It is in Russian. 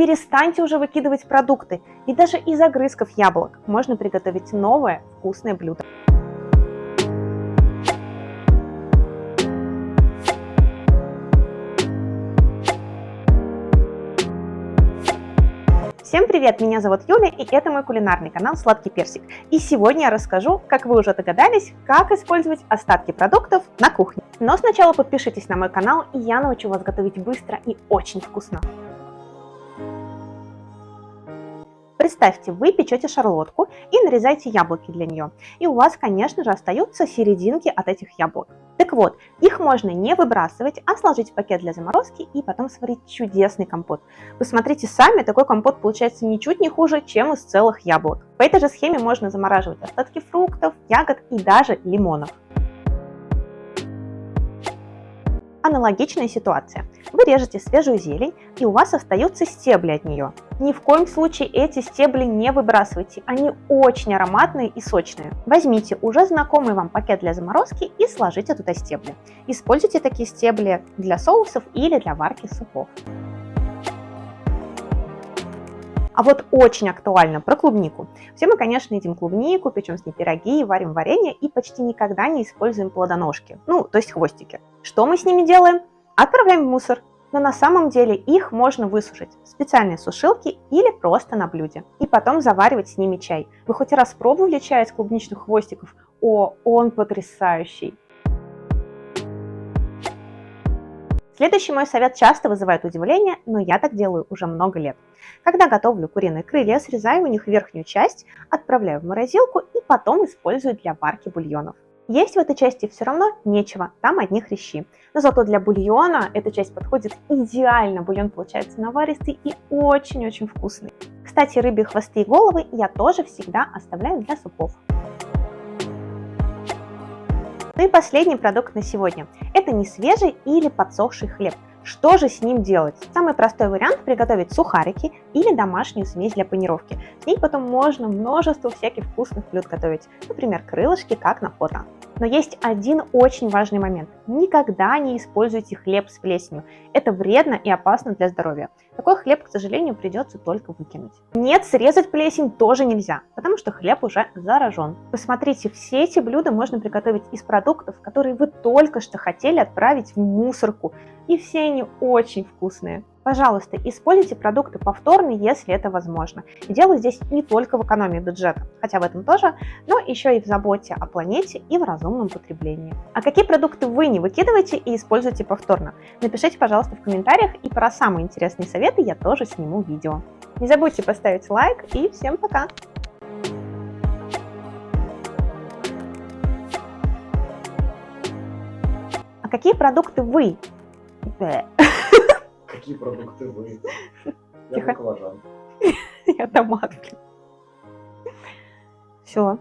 перестаньте уже выкидывать продукты. И даже из огрызков яблок можно приготовить новое вкусное блюдо. Всем привет, меня зовут Юля, и это мой кулинарный канал Сладкий Персик. И сегодня я расскажу, как вы уже догадались, как использовать остатки продуктов на кухне. Но сначала подпишитесь на мой канал, и я научу вас готовить быстро и очень вкусно. Представьте, вы печете шарлотку и нарезаете яблоки для нее. И у вас, конечно же, остаются серединки от этих яблок. Так вот, их можно не выбрасывать, а сложить в пакет для заморозки и потом сварить чудесный компот. Посмотрите сами, такой компот получается ничуть не хуже, чем из целых яблок. По этой же схеме можно замораживать остатки фруктов, ягод и даже лимонов. Аналогичная ситуация. Вы режете свежую зелень, и у вас остаются стебли от нее. Ни в коем случае эти стебли не выбрасывайте, они очень ароматные и сочные. Возьмите уже знакомый вам пакет для заморозки и сложите туда стебли. Используйте такие стебли для соусов или для варки супов. А вот очень актуально про клубнику. Все мы, конечно, едим клубнику, печем с ней пироги, варим варенье и почти никогда не используем плодоножки, ну, то есть хвостики. Что мы с ними делаем? Отправляем в мусор. Но на самом деле их можно высушить в специальной сушилке или просто на блюде. И потом заваривать с ними чай. Вы хоть раз пробовали чай из клубничных хвостиков? О, он потрясающий! Следующий мой совет часто вызывает удивление, но я так делаю уже много лет. Когда готовлю куриные крылья, срезаю у них верхнюю часть, отправляю в морозилку и потом использую для варки бульонов. Есть в этой части все равно нечего, там одни хрящи. Но зато для бульона эта часть подходит идеально, бульон получается наваристый и очень-очень вкусный. Кстати, рыбьи хвосты и головы я тоже всегда оставляю для супов. Ну и последний продукт на сегодня. Это не свежий или подсохший хлеб. Что же с ним делать? Самый простой вариант приготовить сухарики или домашнюю смесь для панировки. С ней потом можно множество всяких вкусных блюд готовить, например, крылышки, как на фото. Но есть один очень важный момент. Никогда не используйте хлеб с плесенью. Это вредно и опасно для здоровья. Такой хлеб, к сожалению, придется только выкинуть. Нет, срезать плесень тоже нельзя, потому что хлеб уже заражен. Посмотрите, все эти блюда можно приготовить из продуктов, которые вы только что хотели отправить в мусорку. И все они очень вкусные. Пожалуйста, используйте продукты повторно, если это возможно. Дело здесь не только в экономии бюджета, хотя в этом тоже, но еще и в заботе о планете и в разумном потреблении. А какие продукты вы не выкидываете и используете повторно? Напишите, пожалуйста, в комментариях, и про самые интересные советы я тоже сниму видео. Не забудьте поставить лайк, и всем пока! А какие продукты вы Какие продукты вы? Я баклажан. Я томат. Все.